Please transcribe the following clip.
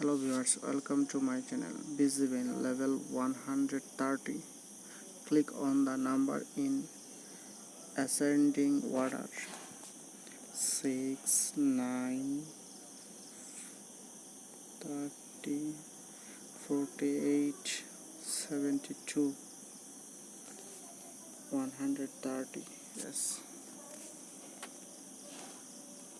hello viewers welcome to my channel. BZBN level 130 click on the number in ascending order. 6 9 30 48 72 130 yes.